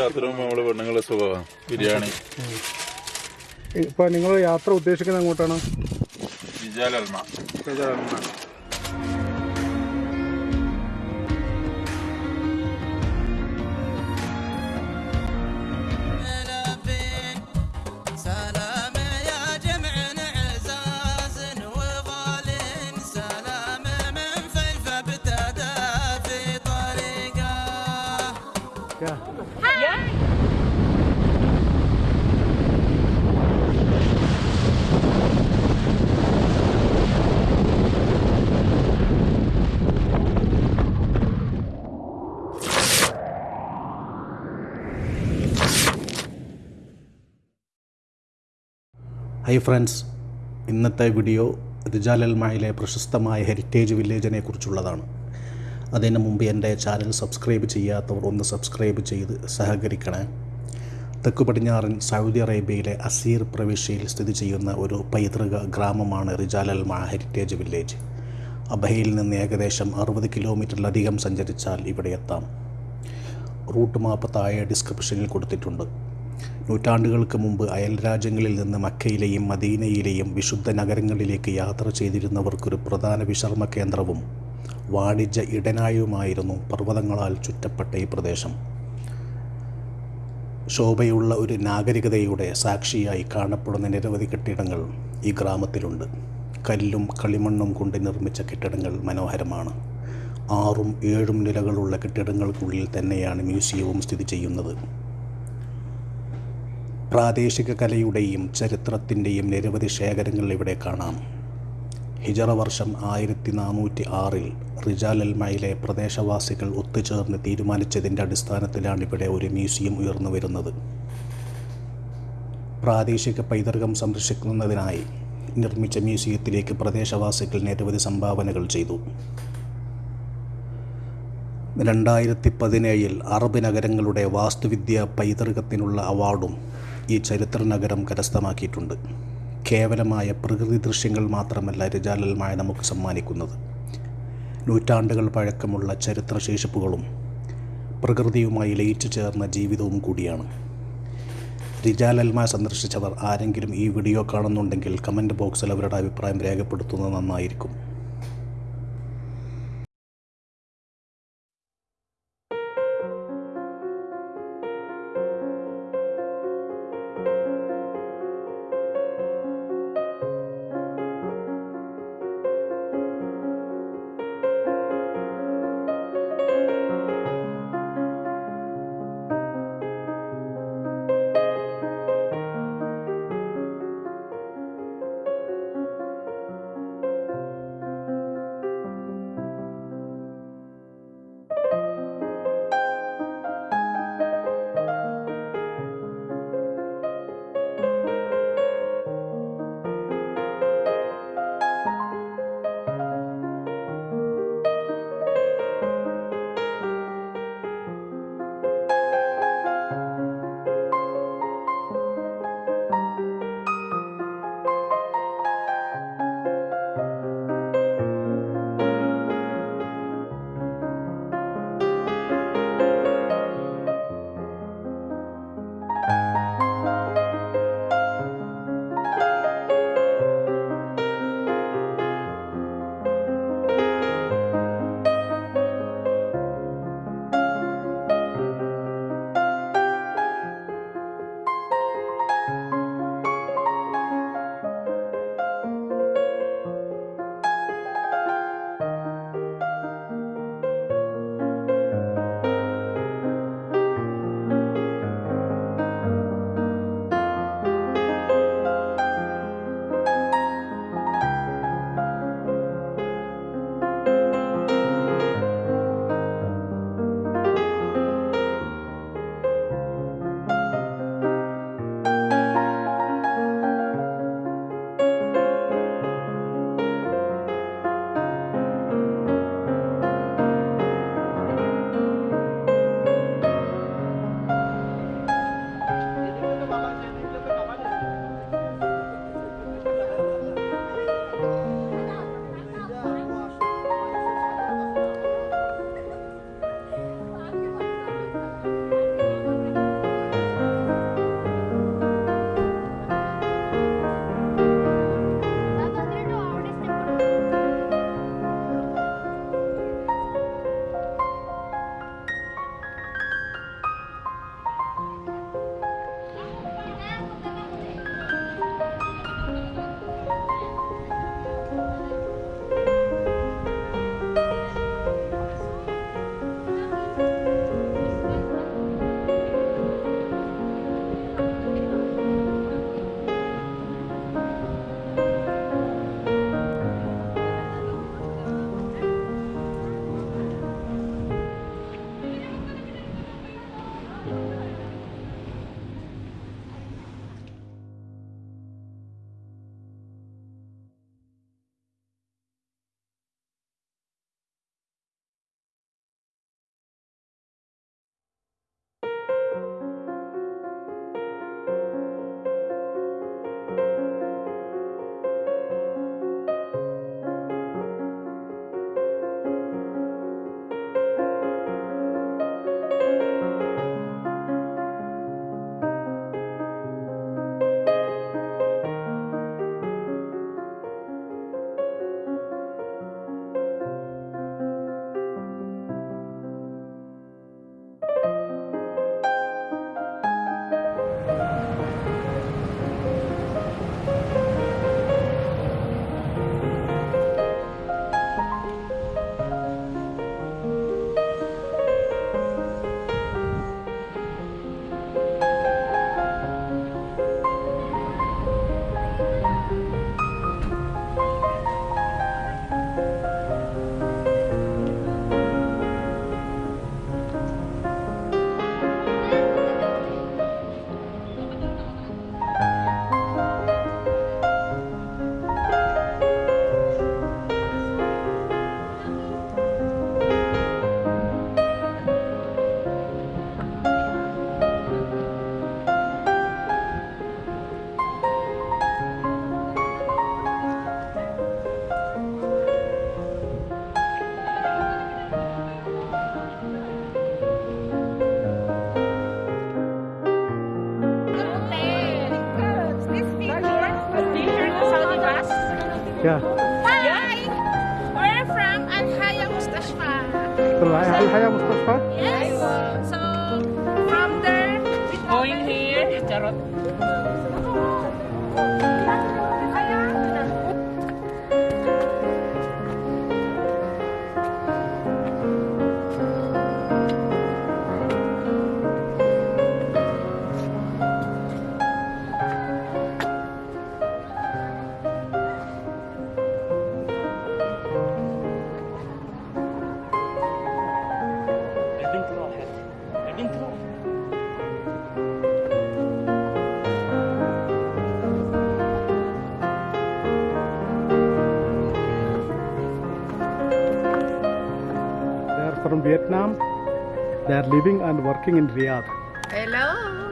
യാത്രയും നമ്മൾ പെണ്ണുങ്ങളെ സുഖമാണ് ബിരിയാണി. ഇപ്പൊ നിങ്ങൾ യാത്ര ഉദ്ദേശിക്കുന്നത് എങ്ങോട്ടാണ്? വിജാലൽമ വിജാലൽമ Yeah. ഹൈ ഫ്രണ്ട്സ് ഇന്നത്തെ വീഡിയോ റിജാലൽമായിലെ പ്രശസ്തമായ ഹെറിറ്റേജ് വില്ലേജിനെ കുറിച്ചുള്ളതാണ്. അതിന് മുമ്പ് എന്റെ ചാനൽ സബ്സ്ക്രൈബ് ചെയ്യാത്തവർ ഒന്ന് സബ്സ്ക്രൈബ് ചെയ്ത് സഹകരിക്കണേ. തെക്ക് പടിഞ്ഞാറൻ സൗദി അറേബ്യയിലെ അസീർ പ്രവിശ്യയിൽ സ്ഥിതി ചെയ്യുന്ന ഒരു പൈതൃക ഗ്രാമമാണ് റിജാലൽമ ഹെറിറ്റേജ് വില്ലേജ് അബഹയിൽ നിന്ന് ഏകദേശം അറുപത് കിലോമീറ്ററിലധികം സഞ്ചരിച്ചാൽ ഇവിടെ എത്താം. റൂട്ട് മാപ്പ് താഴെ ഡിസ്ക്രിപ്ഷനിൽ കൊടുത്തിട്ടുണ്ട്. നൂറ്റാണ്ടുകൾക്ക് മുമ്പ് അയൽ രാജ്യങ്ങളിൽ നിന്ന് മക്കയിലെയും മദീനയിലെയും വിശുദ്ധ നഗരങ്ങളിലേക്ക് യാത്ര ചെയ്തിരുന്നവർക്കൊരു പ്രധാന വിശ്രമ കേന്ദ്രവും വാണിജ്യ ഇടനായുമായിരുന്നു പർവതങ്ങളാൽ ചുറ്റപ്പെട്ട ഈ പ്രദേശം. ശോഭയുള്ള ഒരു നാഗരികതയുടെ സാക്ഷിയായി കാണപ്പെടുന്ന നിരവധി കെട്ടിടങ്ങൾ ഈ ഗ്രാമത്തിലുണ്ട്. കല്ലും കളിമണ്ണും കൊണ്ട് നിർമ്മിച്ച കെട്ടിടങ്ങൾ മനോഹരമാണ്. ആറും ഏഴും നിലകളുള്ള കെട്ടിടങ്ങൾക്കുള്ളിൽ തന്നെയാണ് മ്യൂസിയവും സ്ഥിതി ചെയ്യുന്നത്. പ്രാദേശിക കലയുടെയും ചരിത്രത്തിന്റെയും നിരവധി ശേഖരങ്ങൾ ഇവിടെ കാണാം. ഹിജറ വർഷം ആയിരത്തി നാനൂറ്റി ആറിൽ റിജാലൽമയിലെ പ്രദേശവാസികൾ ഒത്തുചേർന്ന് തീരുമാനിച്ചതിന്റെ അടിസ്ഥാനത്തിലാണ് ഇവിടെ ഒരു മ്യൂസിയം ഉയർന്നു വരുന്നത്. പ്രാദേശിക പൈതൃകം സംരക്ഷിക്കുന്നതിനായി നിർമ്മിച്ച മ്യൂസിയത്തിലേക്ക് പ്രദേശവാസികൾ നിരവധി സംഭാവനകൾ ചെയ്തു. രണ്ടായിരത്തി പതിനേഴിൽ അറബ് നഗരങ്ങളുടെ വാസ്തുവിദ്യ പൈതൃകത്തിനുള്ള അവാർഡും ഈ ചരിത്ര നഗരം കരസ്ഥമാക്കിയിട്ടുണ്ട്. കേവലമായ പ്രകൃതി ദൃശ്യങ്ങൾ മാത്രമല്ല രജാലൽമായ നമുക്ക് സമ്മാനിക്കുന്നത്. നൂറ്റാണ്ടുകൾ പഴക്കമുള്ള ചരിത്രശേഷിപ്പുകളും പ്രകൃതിയുമായി ലയിച്ചു ചേർന്ന ജീവിതവും കൂടിയാണ്. റിജാലൽമ സന്ദർശിച്ചവർ ആരെങ്കിലും ഈ വീഡിയോ കാണുന്നുണ്ടെങ്കിൽ കമന്റ് ബോക്സിൽ അവരുടെ അഭിപ്രായം രേഖപ്പെടുത്തുന്നത് നന്നായിരിക്കും. Yeah. Hi! We're from Al Haya Mustafa. From Al Haya Mustafa? Yes. So from there, going here, Jarot. From Vietnam. They are living and working in Riyadh. Hello.